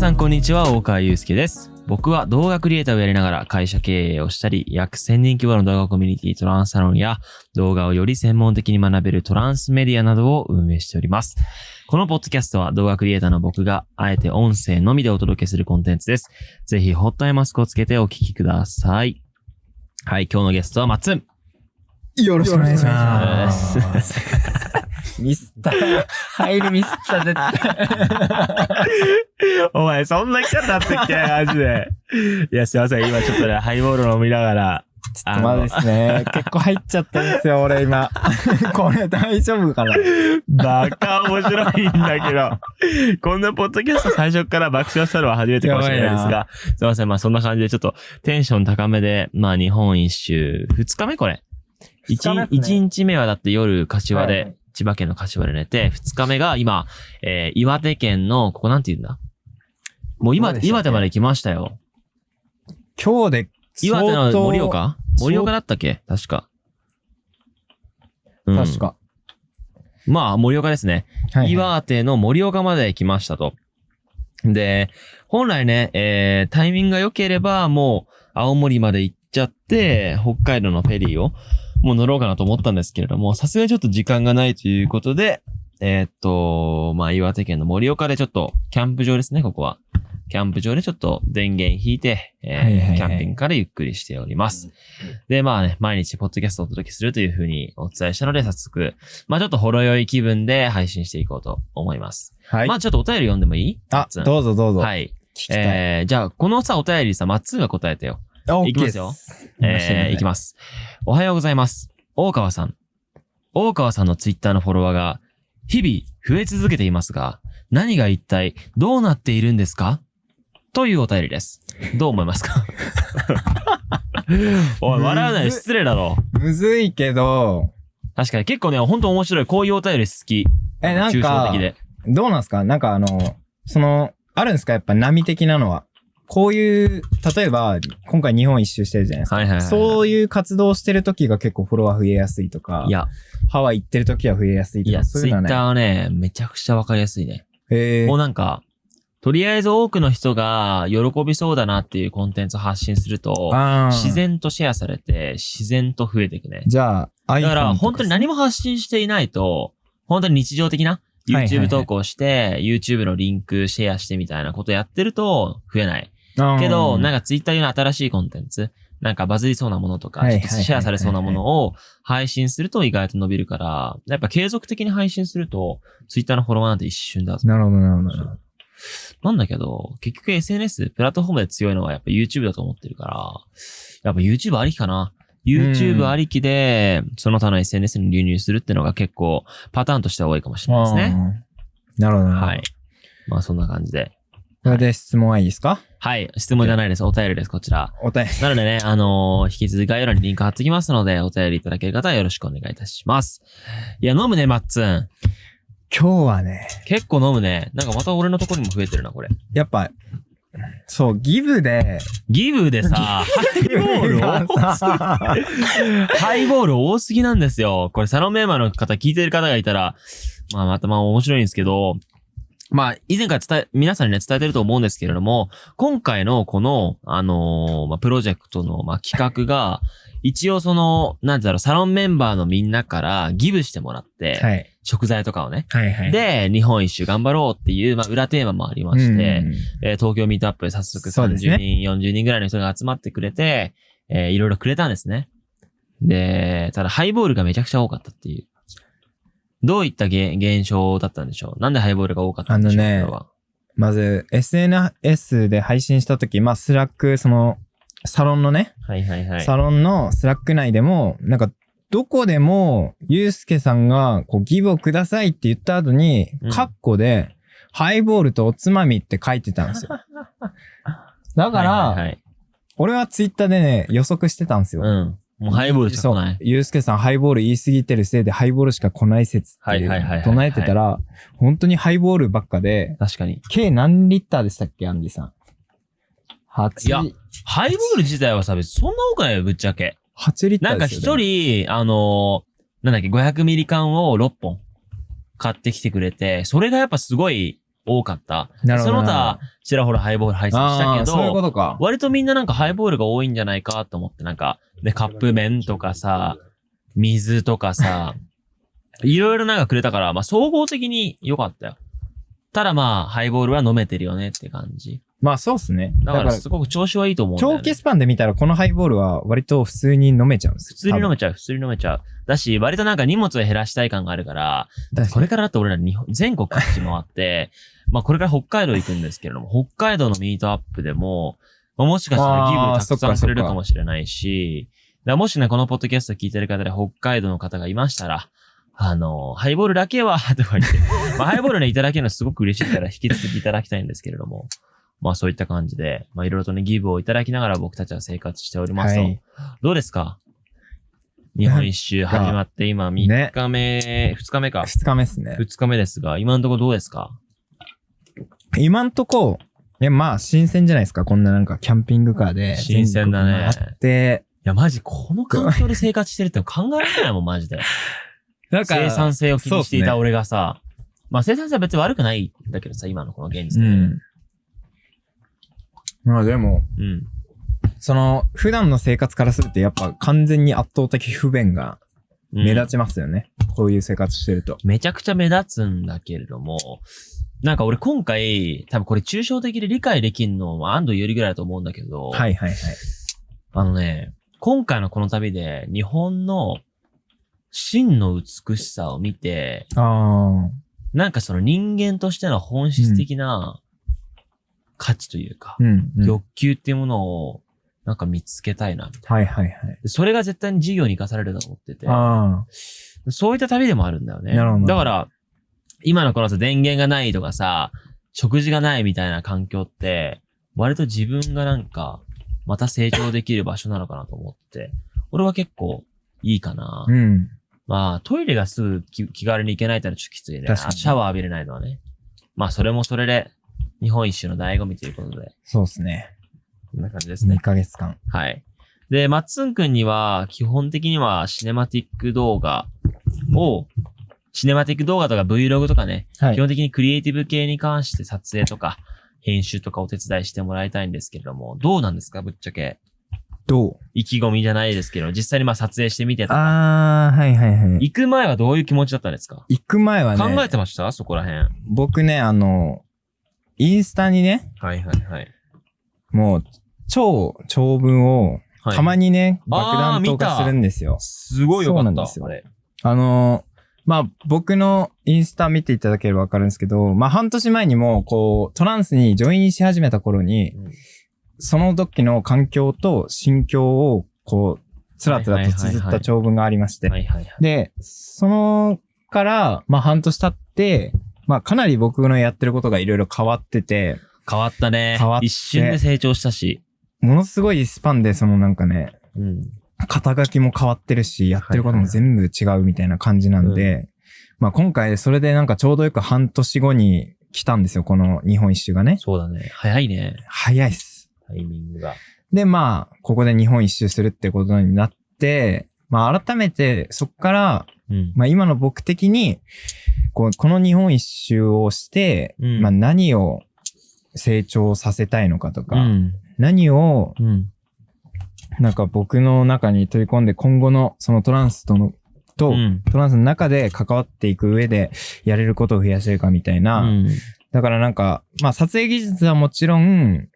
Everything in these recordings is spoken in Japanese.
さんこんにちは、大川祐介です。僕は動画クリエイターをやりながら会社経営をしたり、約1000人規模の動画コミュニティトランスサロンや動画をより専門的に学べるトランスメディアなどを運営しております。このポッドキャストは動画クリエイターの僕があえて音声のみでお届けするコンテンツです。ぜひホットアイマスクをつけてお聞きください。はい、今日のゲストはマッツン。よろしくお願いしま。ますミスった。入るミスった、絶対。お前、そんなキャラだったっけ？マジで。いや、すいません。今ちょっとね、ハイボール飲みながら。ちょっとまあですね。結構入っちゃったんですよ、俺今。これ大丈夫かな？バカ面白いんだけど。こんなポッドキャスト最初から爆笑したのは初めてかもしれないですやが。すいません。まあそんな感じでちょっとテンション高めで、まあ日本一周、二日目これ。一ね一日目はだって夜柏で、千葉県の柏で寝て、二日目が今、えー岩手県の、ここなんて言うんだ？もう今、どうでしたっけ？岩手まで来ましたよ。今日で岩手の盛岡？盛岡だったっけ？確か。うん確か。まあ、盛岡ですね。はいはい岩手の盛岡まで来ましたと。で、本来ね、えー、タイミングが良ければ、もう、青森まで行っちゃって、北海道のフェリーを、もう乗ろうかなと思ったんですけれども、さすがにちょっと時間がないということで、えーっと、まあ、岩手県の盛岡でちょっと、キャンプ場ですね、ここは。キャンプ場でちょっと電源引いて、えーはいはいはいキャンピングからゆっくりしております。で、まあね、毎日ポッドキャストをお届けするというふうにお伝えしたので、早速、まあちょっとほろ酔い気分で配信していこうと思います。はい。まあちょっとお便り読んでもいい？あ、うどうぞどうぞ。はい。えー、じゃあ、このさ、お便りさ、マッツーが答えてよ。あいきますよ。えー、いきます。おはようございます。大川さん。大川さんのツイッターのフォロワーが、日々増え続けていますが、何が一体どうなっているんですか？というお便りです。どう思いますか？おい、笑うなよ。むず失礼だろ。むずいけど、確かに結構ね、ほんと面白い。こういうお便り好き。え、なん抽象か的、で。どうなんすか？なんかあの、その、あるんですか？やっぱ波的なのは。こういう、例えば、今回日本一周してるじゃないですか。はいはいはい。そういう活動してる時が結構フォロワー増えやすいとかい、や、ハワイ行ってる時は増えやすいとか、いや、ツイッそういうのはね。ターはね、めちゃくちゃわかりやすいね。へもうなんか、とりあえず多くの人が喜びそうだなっていうコンテンツを発信すると、自然とシェアされて、自然と増えていくね。じゃあ、だから、本当に何も発信していないと、本当に日常的なはいはいはい YouTube 投稿して、YouTube のリンクシェアしてみたいなことやってると増えない。けど、なんか、か Twitter 用の新しいコンテンツ、なんかバズりそうなものとか、シェアされそうなものを配信すると意外と伸びるから、やっぱ継続的に配信すると、Twitter のフォロワーなんて一瞬だぞ。なるほど、なるほどなんだけど、結局 SNS、プラットフォームで強いのはやっぱ YouTube だと思ってるから、やっぱ YouTube ありきかな。YouTube ありきで、その他の SNS に流入するってのが結構パターンとしては多いかもしれないですね。なるほど。はい。まあそんな感じで。それで質問はいいですか？はい。質問じゃないです。お便りです、こちら。お便り。なのでね、あのー引き続き概要欄にリンク貼ってきますので、お便りいただける方はよろしくお願いいたします。いや、飲むね、マッツン。今日はね、結結構飲むね。なんかまた俺のところにも増えてるな、これ。やっぱ、そう、ギブで、ギブでさ、ハイボール多すぎハイボール多すぎなんですよ。これサロンメンバーの方聞いてる方がいたら、まあまたまあ面白いんですけど、まあ以前から伝え、皆さんにね伝えてると思うんですけれども、今回のこの、あのーまあプロジェクトの、まあ企画が、一応その、なんてだろう、サロンメンバーのみんなからギブしてもらって、はい。食材とかをね。はいはい。、で、日本一周頑張ろうっていう、まあ裏テーマもありまして、えー東京 meetup で早速30そうですね人、40人ぐらいの人が集まってくれて、えーいろいろくれたんですね。で、ただハイボールがめちゃくちゃ多かったっていう。どういった現現象だったんでしょう？なんでハイボールが多かったんでしょう？あのねまず、SNS で配信したとき、まあ、 Slack、その、サロンのね、はいはいはい。サロンの Slack 内でも、なんか、どこでも、ゆうすけさんが、こう、 give をくださいって言った後にうん、カッコで、ハイボールとおつまみって書いてたんですよ。だから、はいはいはい俺はツイッターでね、予測してたんですよ。うん。もうハイボールしか来ない。ゆうすけさん、ハイボール言い過ぎてるせいで、ハイボールしか来ない説って唱えてたら、本当にハイボールばっかで、確かに。計何リッターでしたっけ、アンディさん？8、いやハイボール自体はさ、別にそんな多くないよ、ぶっちゃけ。8リッタなんか一人、あのーなんだっけ、500ミリ缶を6本買ってきてくれて、それがやっぱすごい多かった。なるほど。その他、ちらほらハイボール配信したけあーそういうこど、とか。割とみんななんかハイボールが多いんじゃないかと思って、なんか、で、カップ麺とかさ、水とかさ、いろいろなんかくれたから、まあ総合的に良かったよ。ただまあ、ハイボールは飲めてるよねって感じ。まあそうっすね。だからすごく調子はいいと思うんだよ、ね。長期スパンで見たらこのハイボールは割と普通に飲めちゃうんです普通に飲めちゃう、普通に飲めちゃう。だし、割となんか荷物を減らしたい感があるから、めこれからだって俺ら日本、全国各地回って、まあこれから北海道行くんですけれども、北海道のミートアップでも、まあ、もしかしたらギブあーたくさんくれるかもしれないし、だからもしね、このポッドキャスト聞いてる方で北海道の方がいましたら、あの、ハイボールだけは、とか言って、まあハイボールね、いただけるのはすごく嬉しいから引き続きいただきたいんですけれども、まあそういった感じで、まあいろいろとね、ギブをいただきながら僕たちは生活しておりますと。はいどうですか？日本一周始まって今3日目、2日目か。二日目っすね。2日目ですが、今のところどうですか？今んとこ、いやまあ新鮮じゃないですか。こんななんかキャンピングカーで。新鮮だね全国回って、いや、マジ、この環境で生活してるって考えられないもん、マジで。なんか生産性を気にしていた俺がさ、まあ生産性は別に悪くないんだけどさ、今のこの現実で。うん。まあでも、うん。その、普段の生活からするとやっぱ完全に圧倒的不便がうん目立ちますよね。こういう生活してると。めちゃくちゃ目立つんだけれども、なんか俺今回、多分これ抽象的で理解できんのは安藤よりぐらいだと思うんだけど、はいはいはい。あのね、今回のこの旅で日本の真の美しさを見て、あなんかその人間としての本質的な価値というか、あ。うん、うん。欲求っていうものをなんか見つけたいな、みたいな。はいはいはい。でそれが絶対に事業に生かされると思ってて、あそういった旅でもあるんだよね。なるほどだから、今のこのさ、電源がないとかさ、食事がないみたいな環境って、割と自分がなんか、また成長できる場所なのかなと思って、俺は結構いいかな。あ。うん。まあ、トイレがすぐ気気軽に行けないってのはちょっときついね。シャワー浴びれないのはね。まあ、それもそれで、日本一周の醍醐味ということで、そうですね。こんな感じですね2。ヶ月間。はい。で、マッツンくんには、基本的にはシネマティック動画を、シネマティック動画とか Vlog とかね、はい基。本的にクリエイティブ系に関して撮影とか、編集とかお手伝いしてもらいたいんですけれども、どうなんですかぶっちゃけ。どう？意気込みじゃないですけど、実際にまあ撮影してみてとか。ああ、はいはいはい。行く前はどういう気持ちだったんですか？行く前はね、考えてました？そこら辺。僕ね、あの、インスタにね、はいはいはい。もう、超長文を、はい、たまにね、あー爆弾投下するんですよ。すごいよかった。そうなんですよあれ。あのーまあ、僕のインスタ見ていただければわかるんですけど、まあ、半年前にも、こう、トランスにジョインし始めた頃に、うんその時の環境と心境を、こう、つらつらと綴った長文がありまして。はいはいはい。で、そのから、まあ、半年経って、まあ、かなり僕のやってることがいろいろ変わってて、変わったね。変わって一瞬で成長したし。ものすごいスパンで、そのなんかね、うん。肩書きも変わってるし、やってることも全部違うみたいな感じなんで、まあ今回それでなんかちょうどよく半年後に来たんですよ、この日本一周がね。そうだね。早いね。早いっす。タイミングが。で、まあ、ここで日本一周するってことになって、まあ改めてそっから、うん。まあ今の僕的に、こうこの日本一周をして、うんまあ何を成長させたいのかとか、うん。何をうん。なんか僕の中に取り込んで今後のそのトランスとの、と、うん。トランスの中で関わっていく上でやれることを増やせるかみたいな。うん。だからなんか、まあ撮影技術はもちろん、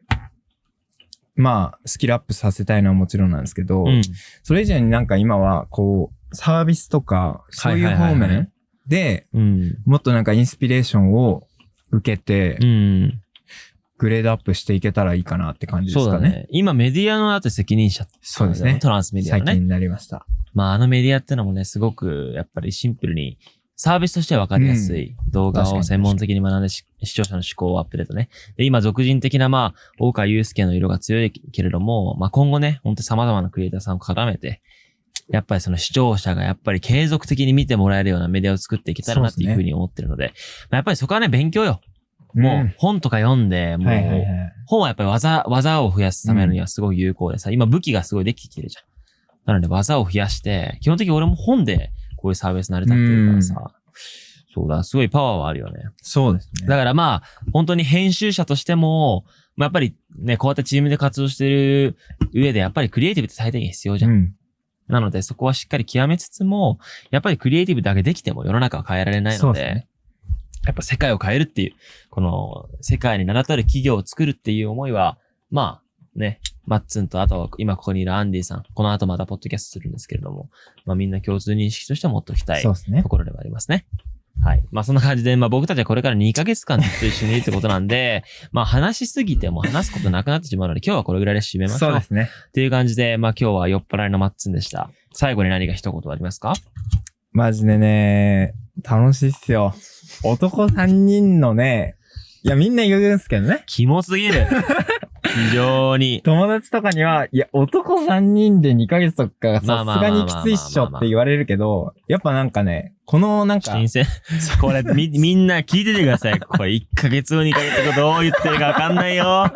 まあスキルアップさせたいのはもちろんなんですけど、うん。それ以上になんか今はこう、サービスとか、そういう方面でうん。もっとなんかインスピレーションを受けてう、ん。グレードアップしていけたらいいかなって感じですかね。そうだね。今メディアのだって責任者。そうですねトランスメディアのね。最近になりました。まああのメディアってのもね、すごくやっぱりシンプルにサービスとしては分かりやすい動画確かにを専門的に学んでし視聴者の思考をアップデートね。で、今俗人的なまあ、大川祐介の色が強いけれども、まあ今後ね、ほんと様々なクリエイターさんを絡めて、やっぱりその視聴者がやっぱり継続的に見てもらえるようなメディアを作っていけたらなっていうふうに思ってるので、まあやっぱりそこはね、勉強よ。もう本とか読んで、もう。本はやっぱり技、技を増やすためにはすごい有効でさ、今武器がすごいできてきてるじゃん。なので技を増やして、基本的に俺も本でこういうサービス成り立ってるからさ、そうだ、すごいパワーはあるよね。そうですね。だからまあ、本当に編集者としても、まあ、やっぱりね、こうやってチームで活動してる上で、やっぱりクリエイティブって最低限必要じゃん。うん。なので、そこはしっかり極めつつも、やっぱりクリエイティブだけできても世の中は変えられないので、ですねやっぱ世界を変えるっていう、この世界に名だたる企業を作るっていう思いは、まあね、マッツンとあと今ここにいるアンディさん、この後またポッドキャストするんですけれども、まあみんな共通認識としては持っておきたいそうですねと。ころではありますね。はい。まあそんな感じで、まあ僕たちはこれから2ヶ月間ずっと一緒にいるってことなんで、まあ話しすぎても話すことなくなってしまうので、今日はこれぐらいで締めましょう。そうですね。っていう感じで、まあ今日は酔っ払いのマッツンでした。最後に何か一言ありますか？マジでね、楽しいっすよ。男3人のね、いやみんな言うんすけどね。キモすぎる。非常に。友達とかには、いや、男3人で2ヶ月とかさすがにきついっしょって言われるけど、やっぱなんかね、このなんか、新鮮。これ、み、みんな聞いててください。これ1ヶ月後2ヶ月後どう言ってるかわかんないよ。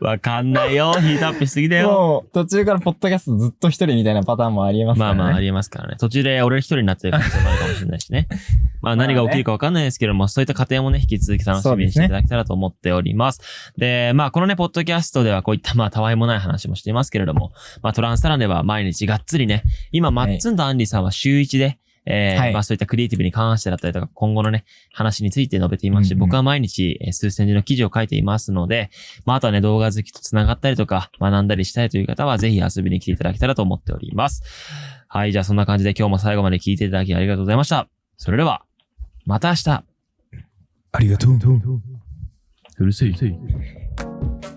わかんないよ。ヒートアップしすぎだよ。もう途中からポッドキャストずっと一人みたいなパターンもありえますからね。まあまあ、ありえますからね。途中で俺一人になってる可能性もあるかもしれないしね。まあ何が起きるかわかんないですけども、そういった過程もね、引き続き楽しみにしていただけたらと思っております。でまあこのね、ポッドキャストではこういったまあ、たわいもない話もしていますけれども、まあトランスタランでは毎日がっつりね、今、マッツンとアンディさんは週1で、えーはいまあそういったクリエイティブに関してだったりとか、今後のね、話について述べていますし、うんうん僕は毎日、えー数千字の記事を書いていますので、まああとはね、動画好きと繋がったりとか、学んだりしたいという方は、ぜひ遊びに来ていただけたらと思っております。はい、じゃあそんな感じで今日も最後まで聞いていただきありがとうございました。それでは、また明日ありがとう。うるせえ。